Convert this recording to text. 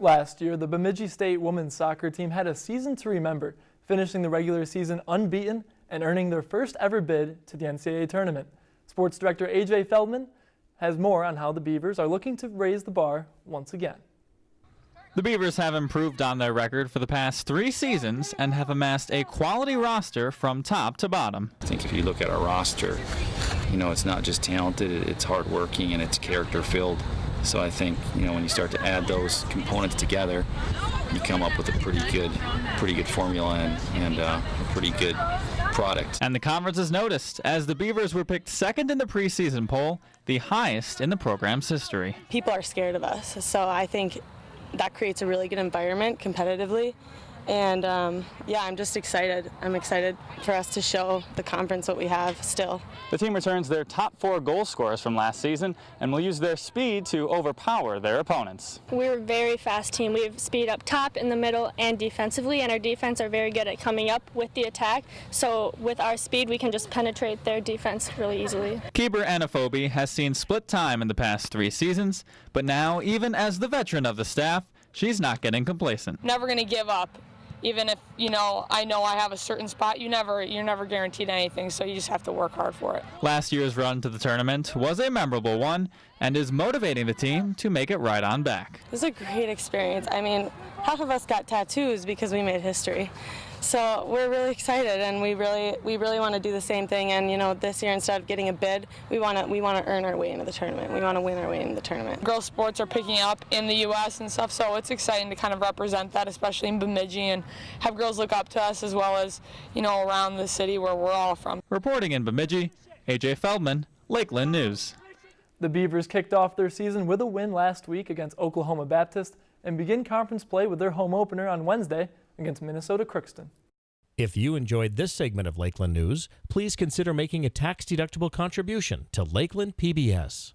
Last year, the Bemidji State women's soccer team had a season to remember, finishing the regular season unbeaten and earning their first ever bid to the NCAA tournament. Sports director AJ Feldman has more on how the Beavers are looking to raise the bar once again. The Beavers have improved on their record for the past three seasons and have amassed a quality roster from top to bottom. I think if you look at our roster, you know, it's not just talented, it's hardworking and it's character filled. So I think, you know, when you start to add those components together, you come up with a pretty good, pretty good formula and, and uh, a pretty good product. And the conference is noticed as the Beavers were picked second in the preseason poll, the highest in the program's history. People are scared of us, so I think that creates a really good environment competitively. And um, yeah, I'm just excited. I'm excited for us to show the conference what we have still. The team returns their top four goal scorers from last season and will use their speed to overpower their opponents. We're a very fast team. We have speed up top, in the middle, and defensively, and our defense are very good at coming up with the attack. So with our speed, we can just penetrate their defense really easily. Keeper Anaphobie has seen split time in the past three seasons, but now, even as the veteran of the staff, she's not getting complacent. Never going to give up even if you know I know I have a certain spot, you never you're never guaranteed anything, so you just have to work hard for it. Last year's run to the tournament was a memorable one and is motivating the team to make it right on back. It was a great experience. I mean, half of us got tattoos because we made history. So we're really excited, and we really we really want to do the same thing. And you know, this year instead of getting a bid, we want to we want to earn our way into the tournament. We want to win our way into the tournament. Girls sports are picking up in the U.S. and stuff, so it's exciting to kind of represent that, especially in Bemidji, and have girls look up to us as well as you know around the city where we're all from. Reporting in Bemidji, AJ Feldman, Lakeland News. The Beavers kicked off their season with a win last week against Oklahoma Baptist and begin conference play with their home opener on Wednesday against Minnesota Crookston. If you enjoyed this segment of Lakeland News, please consider making a tax-deductible contribution to Lakeland PBS.